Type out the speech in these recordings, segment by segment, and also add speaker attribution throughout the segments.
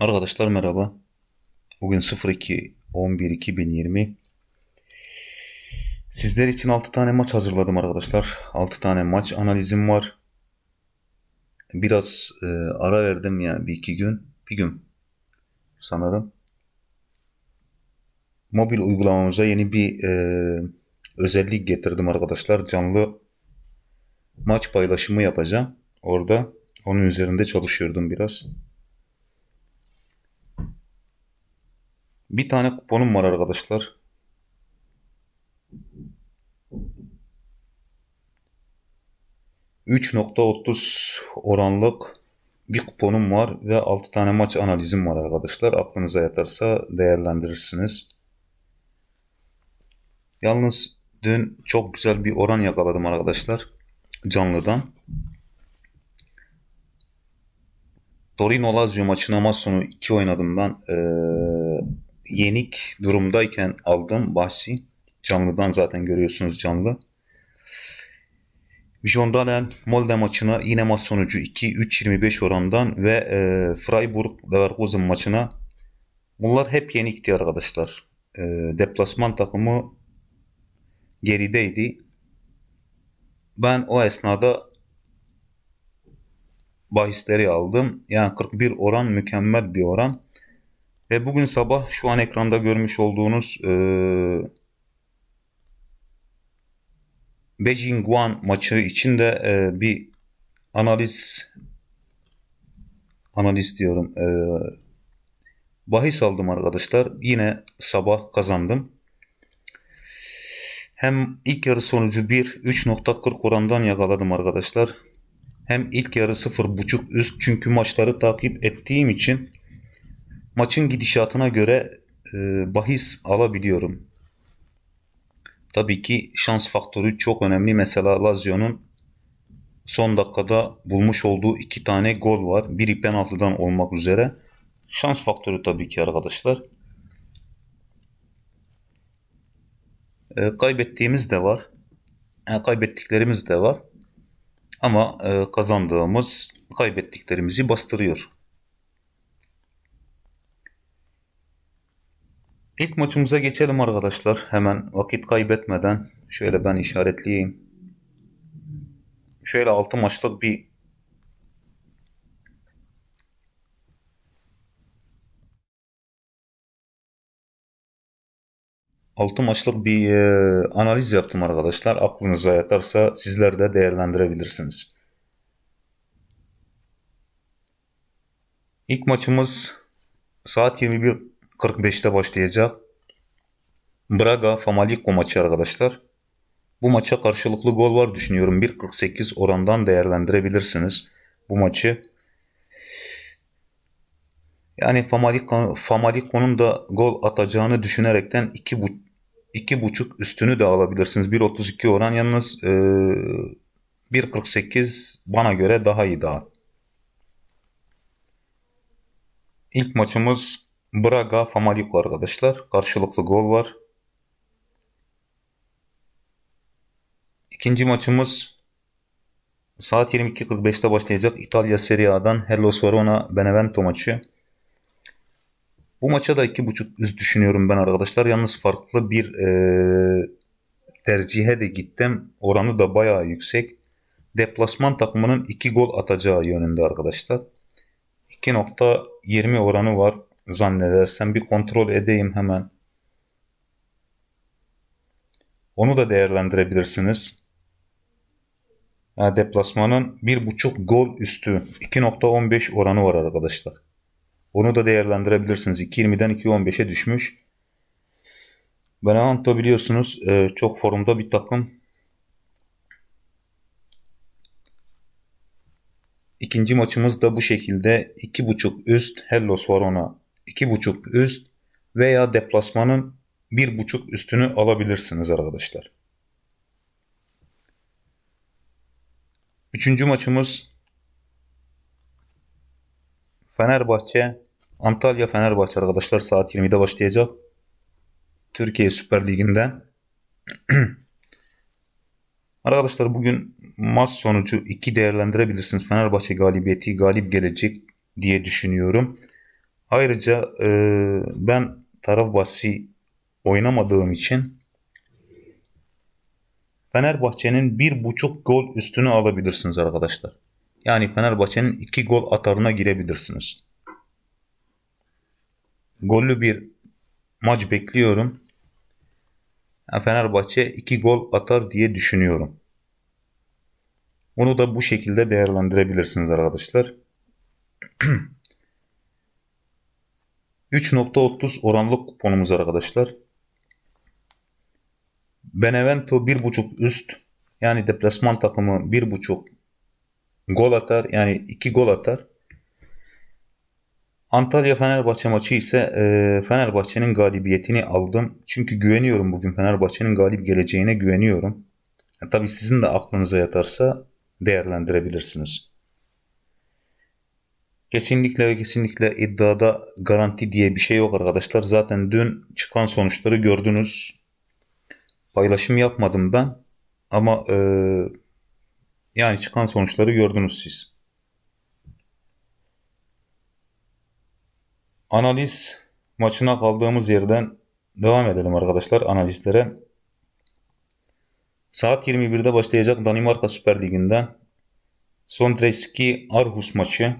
Speaker 1: Arkadaşlar merhaba. Bugün 02 11 2020. Sizler için 6 tane maç hazırladım arkadaşlar. 6 tane maç analizim var. Biraz e, ara verdim ya bir iki gün. Bir gün sanırım. Mobil uygulamamıza yeni bir e, özellik getirdim arkadaşlar. Canlı maç paylaşımı yapacağım. Orada onun üzerinde çalışıyordum biraz. Bir tane kuponum var arkadaşlar. %3.30 oranlık bir kuponum var ve 6 tane maç analizim var arkadaşlar. Aklınıza yatarsa değerlendirirsiniz. Yalnız dün çok güzel bir oran yakaladım arkadaşlar. Canlıdan. Torino Lazio maçına maç sonu 2 oynadım ben. Ee, yenik durumdayken aldım bahsi. Canlıdan zaten görüyorsunuz canlı. Jondalen Molde maçına yine maç sonucu 2-3-25 orandan ve e, Freiburg Leverkusen maçına bunlar hep yenikti arkadaşlar. E, deplasman takımı gerideydi. Ben o esnada bahisleri aldım. Yani 41 oran mükemmel bir oran. Ve bugün sabah şu an ekranda görmüş olduğunuz e, Beijing Guan maçı için de e, bir analiz analiz diyorum e, bahis aldım arkadaşlar. Yine sabah kazandım. Hem ilk yarı sonucu 1 3.40 orandan yakaladım arkadaşlar. Hem ilk yarı 0.5 üst çünkü maçları takip ettiğim için maçın gidişatına göre e, bahis alabiliyorum. Tabii ki şans faktörü çok önemli. Mesela Lazio'nun son dakikada bulmuş olduğu iki tane gol var. Biri penaltıdan olmak üzere. Şans faktörü tabii ki arkadaşlar. E, kaybettiğimiz de var. Yani kaybettiklerimiz de var. Ama e, kazandığımız kaybettiklerimizi bastırıyor. İlk maçımıza geçelim arkadaşlar. Hemen vakit kaybetmeden şöyle ben işaretleyeyim. Şöyle 6 maçlık bir Altı maçlık bir e, analiz yaptım arkadaşlar. Aklınıza yatarsa sizler de değerlendirebilirsiniz. İlk maçımız saat 21.45'te başlayacak. Braga Famalicco maçı arkadaşlar. Bu maça karşılıklı gol var düşünüyorum. 1.48 orandan değerlendirebilirsiniz bu maçı. Yani Famalicco, Famalicco'nun da gol atacağını düşünerekten 2 bu 2.5 üstünü de alabilirsiniz. 1.32 oran yalnız e, 1.48 bana göre daha iyi daha. İlk maçımız Braga Famalicco arkadaşlar. Karşılıklı gol var. İkinci maçımız saat 22.45'te başlayacak İtalya Serie A'dan Hellas Verona Benevento maçı. Bu maça da 2.5 üst düşünüyorum ben arkadaşlar. Yalnız farklı bir e, tercihe de gittim. Oranı da bayağı yüksek. Deplasman takımının 2 gol atacağı yönünde arkadaşlar. 2.20 oranı var zannedersem. Bir kontrol edeyim hemen. Onu da değerlendirebilirsiniz. Yani deplasmanın 1.5 gol üstü 2.15 oranı var arkadaşlar. Onu da değerlendirebilirsiniz. 2.20'den 2.15'e düşmüş. Benevento biliyorsunuz e, çok formda bir takım. İkinci maçımız da bu şekilde 2.5 üst Hellos Verona 2.5 üst veya deplasmanın 1.5 üstünü alabilirsiniz arkadaşlar. Üçüncü maçımız Fenerbahçe Antalya Fenerbahçe arkadaşlar saat 20'de başlayacak. Türkiye Süper Ligi'nden. arkadaşlar bugün maç sonucu 2 değerlendirebilirsiniz. Fenerbahçe galibiyeti galip gelecek diye düşünüyorum. Ayrıca e, ben taraf bahsi oynamadığım için Fenerbahçe'nin bir buçuk gol üstünü alabilirsiniz arkadaşlar. Yani Fenerbahçe'nin iki gol atarına girebilirsiniz. Gollü bir maç bekliyorum. Fenerbahçe iki gol atar diye düşünüyorum. Onu da bu şekilde değerlendirebilirsiniz arkadaşlar. 3.30 oranlı kuponumuz arkadaşlar. Benevento 1.5 üst yani deplasman takımı 1.5 gol atar yani 2 gol atar. Antalya Fenerbahçe maçı ise e, Fenerbahçe'nin galibiyetini aldım. Çünkü güveniyorum bugün Fenerbahçe'nin galip geleceğine güveniyorum. Yani tabii sizin de aklınıza yatarsa değerlendirebilirsiniz. Kesinlikle ve kesinlikle iddiada garanti diye bir şey yok arkadaşlar. Zaten dün çıkan sonuçları gördünüz. Paylaşım yapmadım ben. Ama e, yani çıkan sonuçları gördünüz siz. Analiz maçına kaldığımız yerden devam edelim arkadaşlar analizlere. Saat 21'de başlayacak Danimarka Süper Ligi'nden Sondreski Arhus maçı.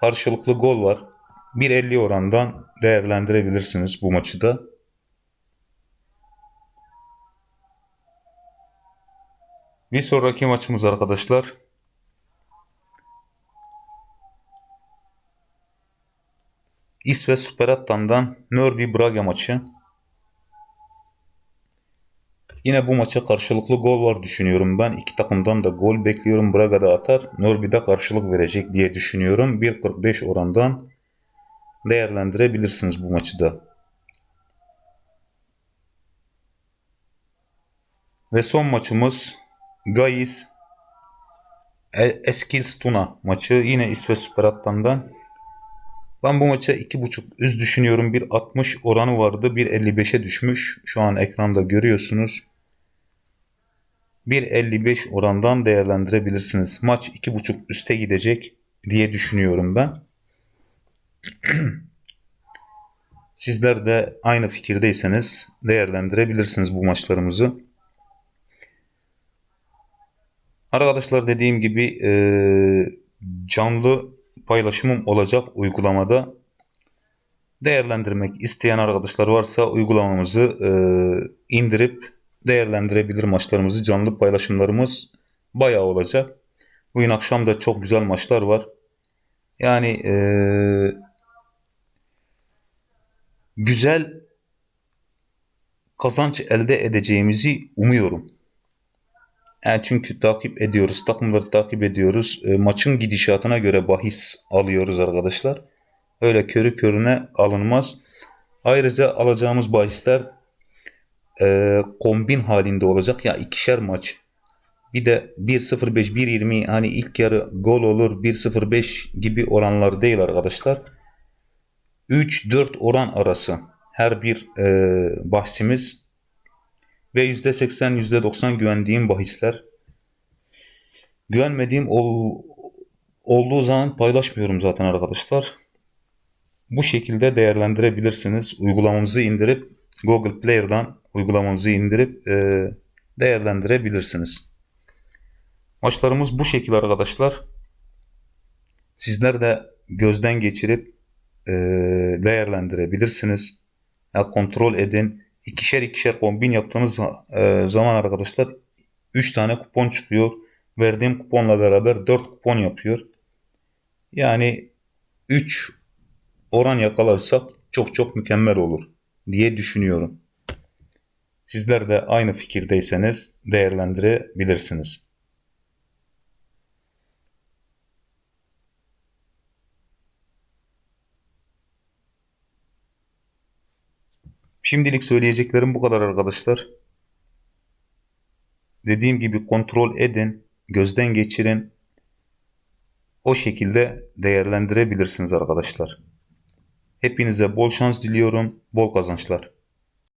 Speaker 1: Karşılıklı gol var. 1.50 orandan değerlendirebilirsiniz bu maçı da. Bir sonraki maçımız arkadaşlar. İsveç Superettan'dan Nörby Braga maçı. Yine bu maça karşılıklı gol var düşünüyorum ben. İki takımdan da gol bekliyorum. Braga da atar. Norby'de karşılık verecek diye düşünüyorum. 1.45 orandan değerlendirebilirsiniz bu maçı da. Ve son maçımız Gais Eskilstuna maçı. Yine İsveç Superattan'dan. Ben bu maça 2.5 üst düşünüyorum. 1.60 oranı vardı. 1.55'e düşmüş. Şu an ekranda görüyorsunuz. 1.55 orandan değerlendirebilirsiniz. Maç 2.5 üste gidecek diye düşünüyorum ben. Sizler de aynı fikirdeyseniz değerlendirebilirsiniz bu maçlarımızı. Arkadaşlar dediğim gibi canlı paylaşımım olacak uygulamada. Değerlendirmek isteyen arkadaşlar varsa uygulamamızı e, indirip değerlendirebilir maçlarımızı. Canlı paylaşımlarımız bayağı olacak. Bugün akşam da çok güzel maçlar var. Yani e, güzel kazanç elde edeceğimizi umuyorum. Yani çünkü takip ediyoruz, takımları takip ediyoruz. E, maçın gidişatına göre bahis alıyoruz arkadaşlar. Öyle körü körüne alınmaz. Ayrıca alacağımız bahisler e, kombin halinde olacak. Ya ikişer maç. Bir de 1.05, 1.20 hani ilk yarı gol olur 1.05 gibi oranlar değil arkadaşlar. 3-4 oran arası her bir e, bahsimiz ve %80 %90 güvendiğim bahisler. Güvenmediğim ol, olduğu zaman paylaşmıyorum zaten arkadaşlar. Bu şekilde değerlendirebilirsiniz. Uygulamamızı indirip Google Player'dan uygulamamızı indirip e, değerlendirebilirsiniz. Maçlarımız bu şekilde arkadaşlar. Sizler de gözden geçirip e, değerlendirebilirsiniz. Ya kontrol edin. İkişer ikişer kombin yaptığınız e, zaman arkadaşlar 3 tane kupon çıkıyor. Verdiğim kuponla beraber 4 kupon yapıyor. Yani 3 oran yakalarsak çok çok mükemmel olur diye düşünüyorum. Sizler de aynı fikirdeyseniz değerlendirebilirsiniz. Şimdilik söyleyeceklerim bu kadar arkadaşlar. Dediğim gibi kontrol edin, gözden geçirin. O şekilde değerlendirebilirsiniz arkadaşlar. Hepinize bol şans diliyorum, bol kazançlar.